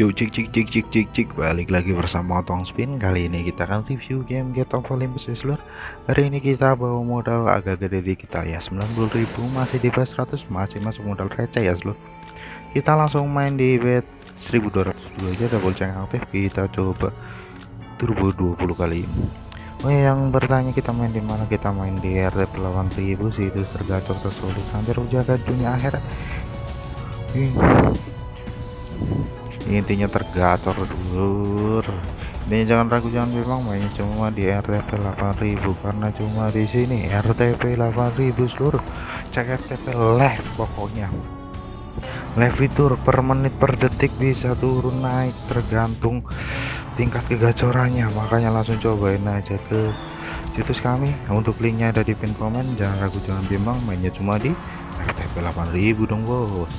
Yuk cik cik cik cik cik cik. Balik lagi bersama Otong Spin. Kali ini kita akan review game Get of Olympus seluruh hari ini kita bawa modal agak gede di kita ya. 90.000 masih di base 100 masih masuk modal receh ya seluruh kita langsung main di bet 1200 dulu aja double check aktif. Kita coba turbo 20 kali. Oh yang bertanya kita main di mana? Kita main di RTP 8000 sih itu tergacor tersulit sampai jaga dunia akhirat intinya tergacor dulu ini jangan ragu jangan bilang mainnya cuma di RTP 8000 karena cuma di sini RTP 8000 seluruh. Cek RTP live pokoknya. Live fitur per menit per detik bisa turun naik tergantung tingkat kegacorannya. Makanya langsung cobain aja ke situs kami. Untuk linknya ada di pin komen jangan ragu jangan bimbang mainnya cuma di RTP 8000 dong bos.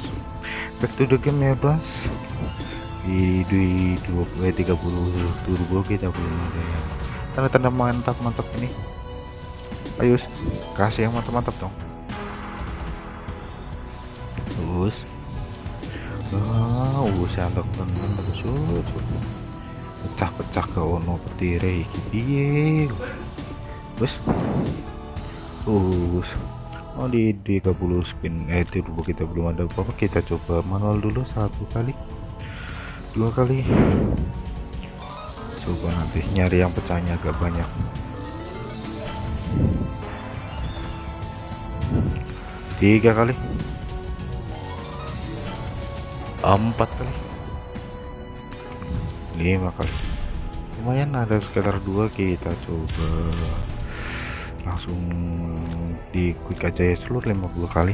Back to the game ya bos di, di 20 eh, 30 turbo kita belum ada ya tanda-tanda mantap-mantap ini. Ayo kasih yang mantap-mantap dong. Terus? Ah uh, santok tenan terus pecah-pecah ke ono petire iki. Piye? Wis us oh di 30 spin eh turbo kita belum ada apa-apa. Kita coba manual dulu satu kali dua kali. Coba nanti nyari yang pecahnya agak banyak. Tiga kali. Empat kali. Lima kali. Lumayan ada sekitar dua kita coba. Langsung di quick aja ya seluruh 50 kali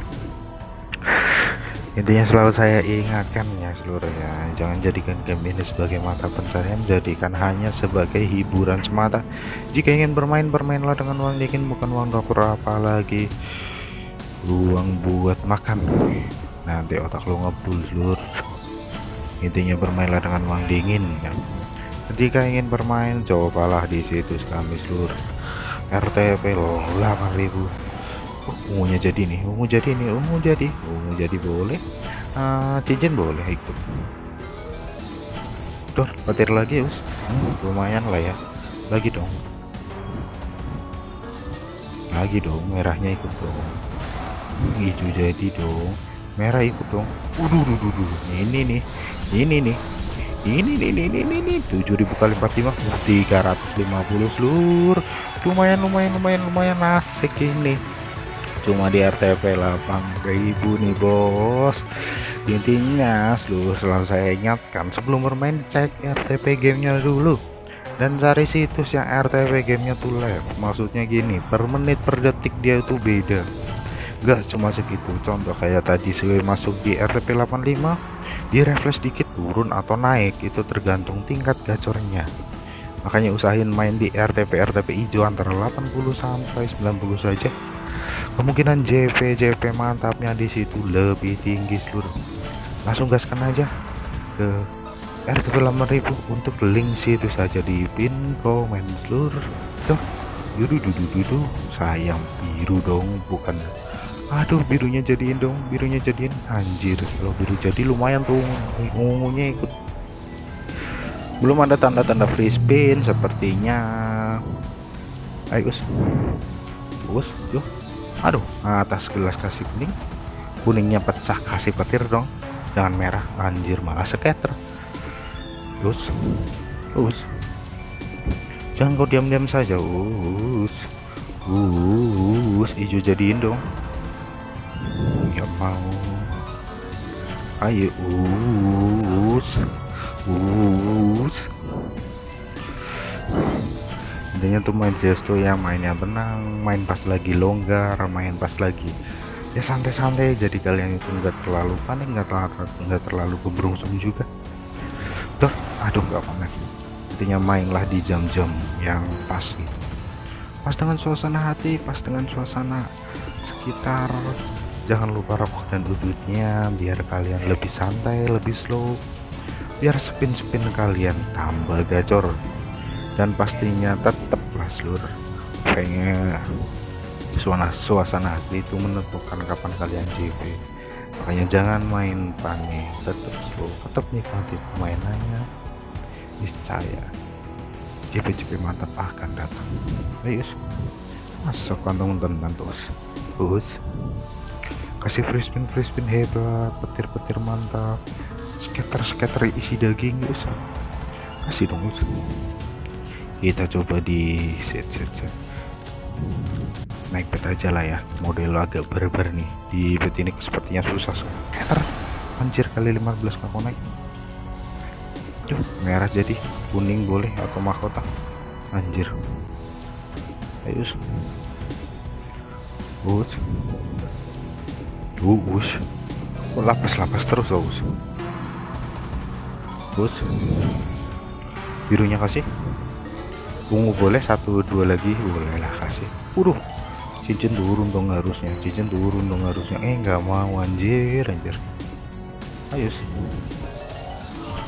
intinya selalu saya ingatkan ya seluruh ya. Jangan jadikan game ini sebagai mata pencarian jadikan hanya sebagai hiburan semata. Jika ingin bermain bermainlah dengan uang dingin bukan uang dapur apalagi uang buat makan. Nanti otak lo ngebul seluruh. Intinya bermainlah dengan uang dingin ya. jika ingin bermain cobalah di situs kami seluruh. RTP loh 8000 ungunya jadi nih ungu jadi nih ungu jadi ungu jadi boleh. Uh, cincin boleh ikut. Tuh, petir lagi us. Hmm, lumayan lah ya. Lagi dong. Lagi dong merahnya ikut dong. Hijau jadi dong. Merah ikut dong. Duh, duh, duh. ini nih ini nih. Ini nih ini ini ini. 7000 kali 45 350 seluruh. Lumayan lumayan lumayan lumayan. Asik ini cuma di RTP 8000 nih bos. Intinya seluruh selalu saya ingatkan sebelum bermain cek RTP gamenya dulu. Dan cari situs yang RTP gamenya tuh live maksudnya gini per menit per detik dia itu beda. Gak cuma segitu. Contoh kayak tadi saya masuk di RTP 85 di refresh dikit turun atau naik. Itu tergantung tingkat gacornya. Makanya usahain main di RTP RTP hijau antara 80 sampai 90 saja kemungkinan JP JP mantapnya di situ lebih tinggi seluruh langsung gaskan aja ke RTP 8000 untuk link situ saja di pin komen seluruh tuh dudu sayang biru dong bukan. Aduh birunya jadiin dong birunya jadiin. Anjir kalau biru jadi lumayan tuh ungunya ikut. Belum ada tanda-tanda free spin sepertinya. Ayo us. Us yuk aduh atas gelas kasih kuning kuningnya pecah kasih petir dong. Jangan merah anjir malah scatter terus terus jangan kau diam-diam saja us. Us hijau jadiin dong. Ya mau. Ayo us us intinya tuh main CS yang mainnya tenang main pas lagi longgar main pas lagi ya santai-santai jadi kalian itu enggak terlalu panik enggak terlalu enggak terlalu keberungsung juga. Tuh aduh nggak panik. Intinya mainlah di jam-jam yang pas gitu. Pas dengan suasana hati pas dengan suasana sekitar. Jangan lupa rokok dan udutnya biar kalian lebih santai lebih slow. Biar spin-spin kalian tambah gacor dan pastinya tetaplah seluruh pengen suasana suasana hati itu menentukan kapan kalian JP makanya jangan main panik tetap slow tetap nikmati permainannya. Niscaya CP-CP mantap akan datang. Ayo masuk kantong tenan terus. Us kasih free spin hebat petir-petir mantap. Skater-skater isi daging us kasih dong us kita coba di set set set. Naik bet aja lah ya. Model agak barbar nih. Di bet ini sepertinya susah skater anjir kali 15 aku naik. Duh, merah jadi. Kuning boleh atau mahkota? Anjir. Ayo us us us kok lapas-lapas terus us us birunya kasih ungu boleh satu dua lagi? Boleh lah kasih. Udah cincin turun dong harusnya cincin turun dong harusnya. Eh nggak mau anjir anjir. Ayo sih.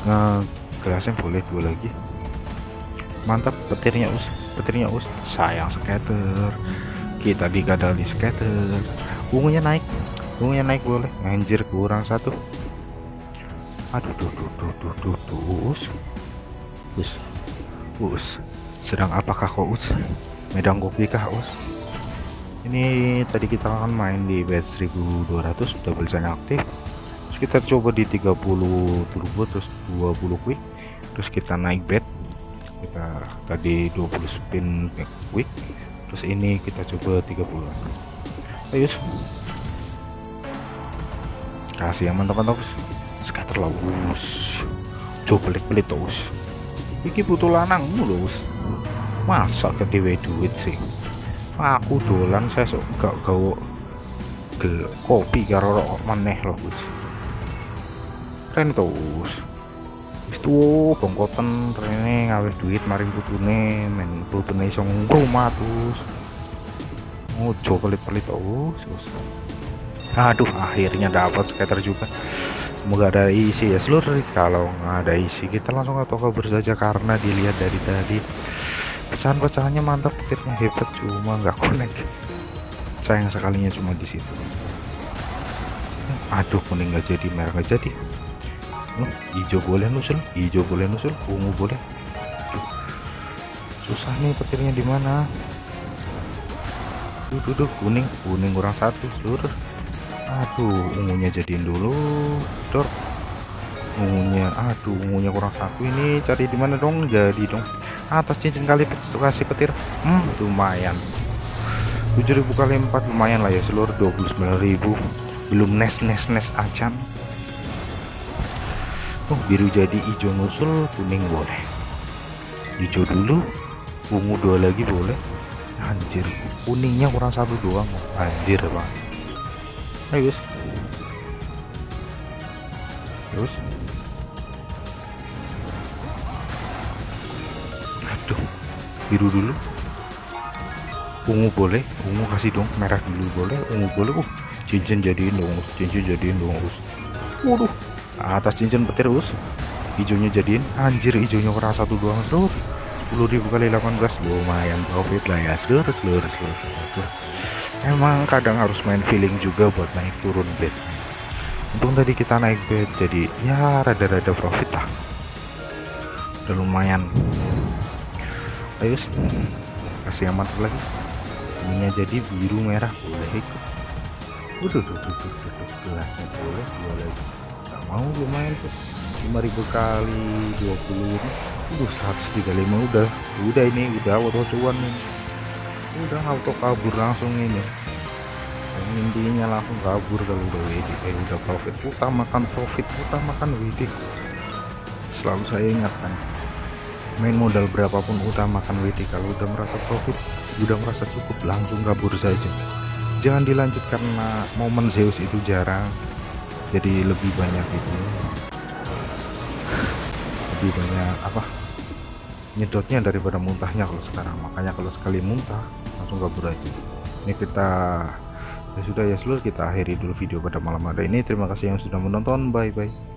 Nah gelasnya boleh dua lagi. Mantap petirnya us petirnya us. Sayang skater. Kita digadal di skater. Ungunya naik ungunya naik boleh. Anjir kurang satu. Aduh duh duh duh duh duh, duh. us. Us. Us sedang apakah kau us? Medang kopi kah us? Ini tadi kita akan main di bed 1200 double chain aktif. Terus kita coba di 30 turbo terus 20 quick. Terus kita naik bed kita tadi 20 spin quick. Terus ini kita coba 30 ayo kasih yang mantap-mantap scatter lah us. Coba pelit-pelit terus iki butuh lanang mulu masa ke dewe duit sih? Aku dolan saya gak gawe gel kopi karo rokok maneh loh Gus keren terus itu bongkoten rene ngawe duit maring putune men putune iso ngomah terus ngojo pelit-pelit terus aduh akhirnya dapat skater juga semoga ada isi ya. Seluruh kalau nggak ada isi kita langsung ke toko saja karena dilihat dari tadi pecahan-pecahannya mantap petirnya hebat cuma nggak connect. Sayang sekalinya cuma di situ. Aduh kuning nggak jadi merah nggak jadi. Hijau boleh nusul hijau boleh nusul ungu boleh. Susah nih petirnya di mana? Duduk kuning kuning kurang satu seluruh. Aduh ungunya jadiin dulu dor. Ungunya aduh ungunya kurang satu ini cari di mana dong? Jadi dong atas cincin kali kasih petir. Hmm lumayan. 7000 kali 4 lumayan lah ya seluruh 29.000 belum nes nes nes acan. Oh biru jadi hijau nusul kuning boleh. Hijau dulu ungu dua lagi boleh. Anjir kuningnya kurang satu doang. Anjir bang. Ayo terus biru dulu. Ungu boleh ungu kasih dong merah dulu boleh ungu boleh. Uh cincin jadiin dong cincin jadiin dong us. Waduh atas cincin petir us. Hijaunya jadiin. Anjir hijaunya kurang satu doang terus. 10.000 kali 18 lumayan profit lah ya. Seluruh seluruh seluruh emang kadang harus main feeling juga buat naik turun bed. Untung tadi kita naik bed jadi ya rada-rada profit lah. Udah lumayan ayo kasih yang mantap lagi. Ininya jadi biru merah. Boleh ikut udah tuh tuh tuh tuh gelasnya boleh lagi. Nggak mau main tuh 5000 kali 20 ini udah 135 udah. Udah ini udah auto cuan nih udah auto kabur langsung ini. Yang intinya langsung kabur kalau udah WD eh udah profit. Utamakan profit utamakan WD selalu saya ingatkan main modal berapapun utamakan WD kalau udah merasa profit udah merasa cukup langsung kabur saja. Jangan dilanjut karena momen Zeus itu jarang. Jadi lebih banyak itu. Lebih banyak apa nyedotnya daripada muntahnya kalau sekarang. Makanya kalau sekali muntah langsung kabur aja. Ini kita ya sudah ya seluruh kita akhiri dulu video pada malam hari ini. Terima kasih yang sudah menonton. Bye bye